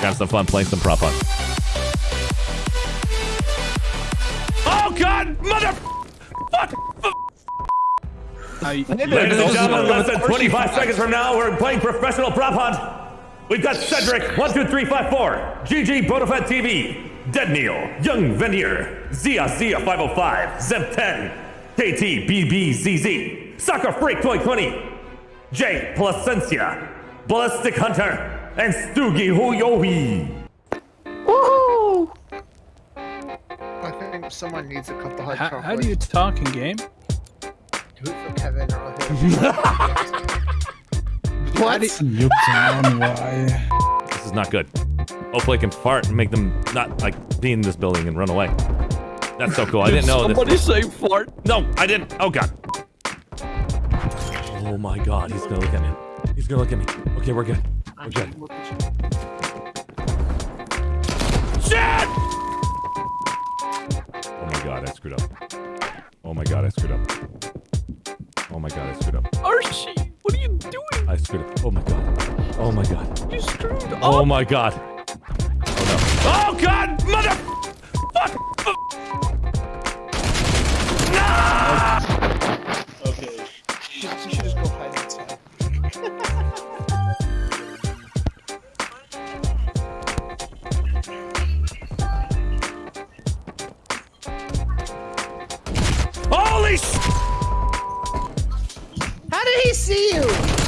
Have some fun playing some prop hunt. Oh God, mother! Fuck! I, Ladies and gentlemen, less than 25 seconds from now, we're playing professional prop hunt. We've got Cedric, 12354, GG Bonafide TV, Dead Neil, Young Venier, Zia Zia 505, Zeb 10, KT BBZZ, Soccer Freak 2020, J Placencia, Ballistic Hunter, and Stoogie Huyohi. Woohoo! I think someone needs a cup of hot how, chocolate. how do you talk in game? Do it for Kevin or I'll hit What? why? This is not good. Hopefully I can fart and make them not, like, be in this building and run away. That's so cool. I didn't know this. Somebody say fart. No, I didn't. Oh god. Oh my god, he's gonna look at me. He's gonna look at me. Okay, we're good. We're. Shit! Oh my god, I screwed up. Oh my god, I screwed up. Oh my god, I screwed up. Archie, what are you doing? I screwed up. Oh my god. Oh my god. You screwed oh up. Oh my god. Oh no. Oh god! Sh! How did he see you?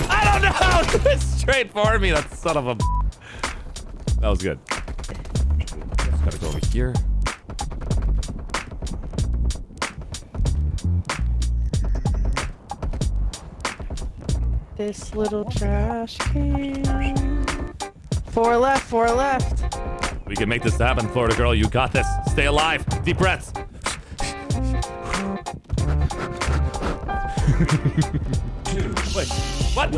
I don't know! It's straight for me, that son of a... That was good. Just gotta go over here. This little trash can. Four left, four left. We can make this happen, Florida girl. You got this. Stay alive. Deep breaths. Wait, what?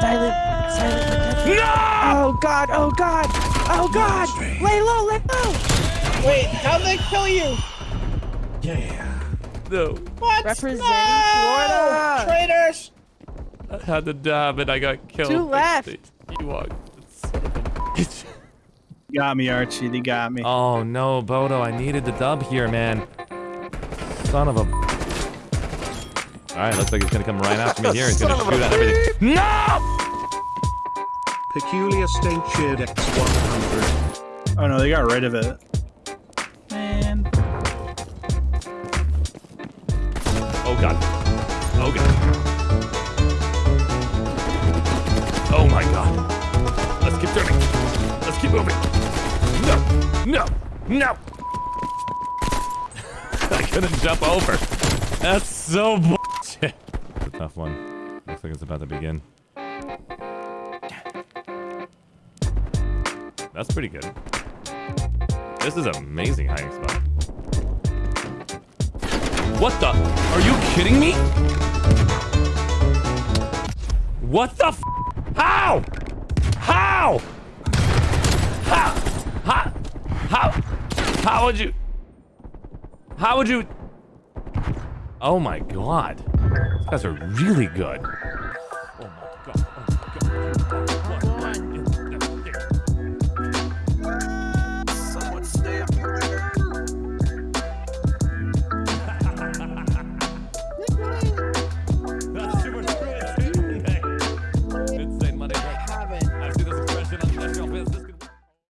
Silent, silent. No! Oh god, oh god, oh god! Lay low, lay low! Wait, how'd they kill you? Yeah. No. What? Representing no! Florida. Traitors! I had the dab and I got killed. Two left. Ewok. Son of a bitch. Got me, Archie. They got me. Oh no, Bodo, I needed the dub here, man. Son of a. Alright, looks like he's gonna come right after me here. He's gonna shoot at everything. No! Peculiar State Cheered X100. Oh no, they got rid of it. Man. Oh god. Oh god. Oh my god. Let's keep turning. Let's keep moving. No. No. No. I couldn't jump over. That's so bullshit. It's a tough one. Looks like it's about to begin. That's pretty good. This is amazing hiding spot. What the? Are you kidding me? What the f? How? How? How? How? How? How would you? How would you? Oh my god. These guys are really good.